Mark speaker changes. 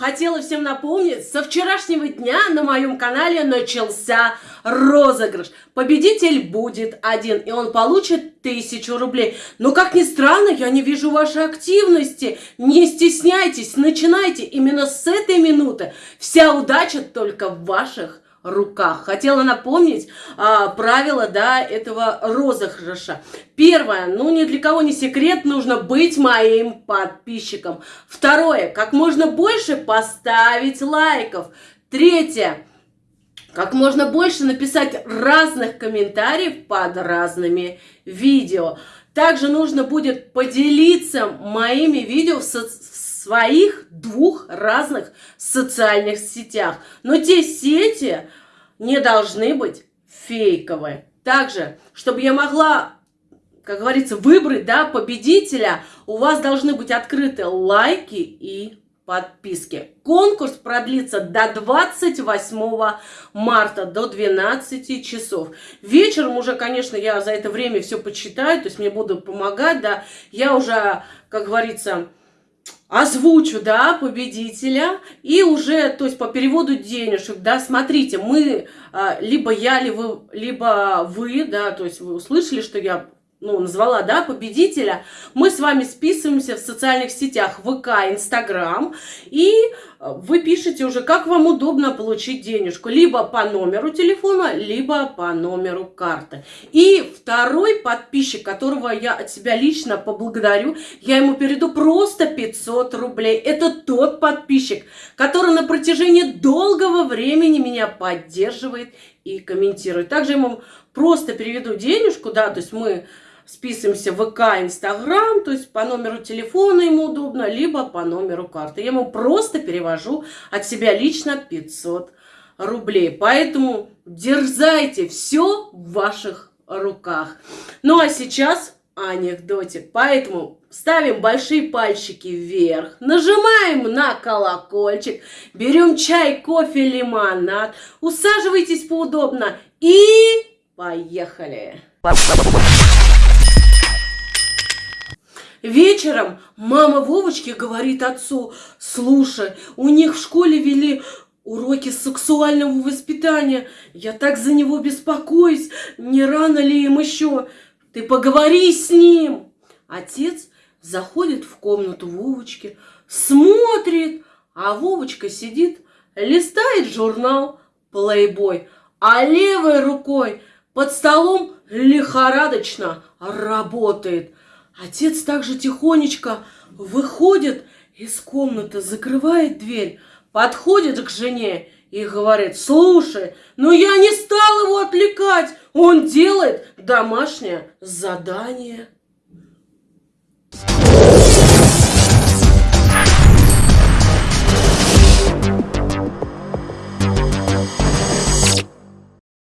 Speaker 1: хотела всем напомнить, со вчерашнего дня на моем канале начался розыгрыш. Победитель будет один, и он получит тысячу рублей. Но, как ни странно, я не вижу вашей активности. Не стесняйтесь, начинайте именно с этой минуты. Вся удача только в ваших руках. Хотела напомнить а, правила да, этого розыгрыша. Первое, ну ни для кого не секрет, нужно быть моим подписчиком. Второе, как можно больше поставить лайков. Третье, как можно больше написать разных комментариев под разными видео. Также нужно будет поделиться моими видео в, со своих двух разных социальных сетях. Но те сети не должны быть фейковые. Также, чтобы я могла, как говорится, выбрать да, победителя, у вас должны быть открыты лайки и подписки. Конкурс продлится до 28 марта, до 12 часов. Вечером уже, конечно, я за это время все почитаю, то есть мне будут помогать, да. Я уже, как говорится, озвучу, да, победителя, и уже, то есть по переводу денежек, да, смотрите, мы, а, либо я, либо, либо вы, да, то есть вы услышали, что я ну, назвала, да, победителя, мы с вами списываемся в социальных сетях ВК, Инстаграм, и э, вы пишете уже, как вам удобно получить денежку, либо по номеру телефона, либо по номеру карты. И второй подписчик, которого я от себя лично поблагодарю, я ему перейду просто 500 рублей. Это тот подписчик, который на протяжении долгого времени меня поддерживает и комментирует. Также ему просто переведу денежку, да, то есть мы списываемся в ВК, Инстаграм, то есть по номеру телефона ему удобно, либо по номеру карты. Я ему просто перевожу от себя лично 500 рублей. Поэтому дерзайте, все в ваших руках. Ну а сейчас анекдотик. Поэтому ставим большие пальчики вверх, нажимаем на колокольчик, берем чай, кофе, лимонад, усаживайтесь поудобно и поехали! Вечером мама Вовочки говорит отцу, слушай, у них в школе вели уроки сексуального воспитания. Я так за него беспокоюсь, не рано ли им еще? Ты поговори с ним. Отец заходит в комнату Вовочки, смотрит, а Вовочка сидит, листает журнал «Плейбой», а левой рукой под столом лихорадочно работает – Отец также тихонечко выходит из комнаты, закрывает дверь, подходит к жене и говорит, слушай, ну я не стал его отвлекать, он делает домашнее задание.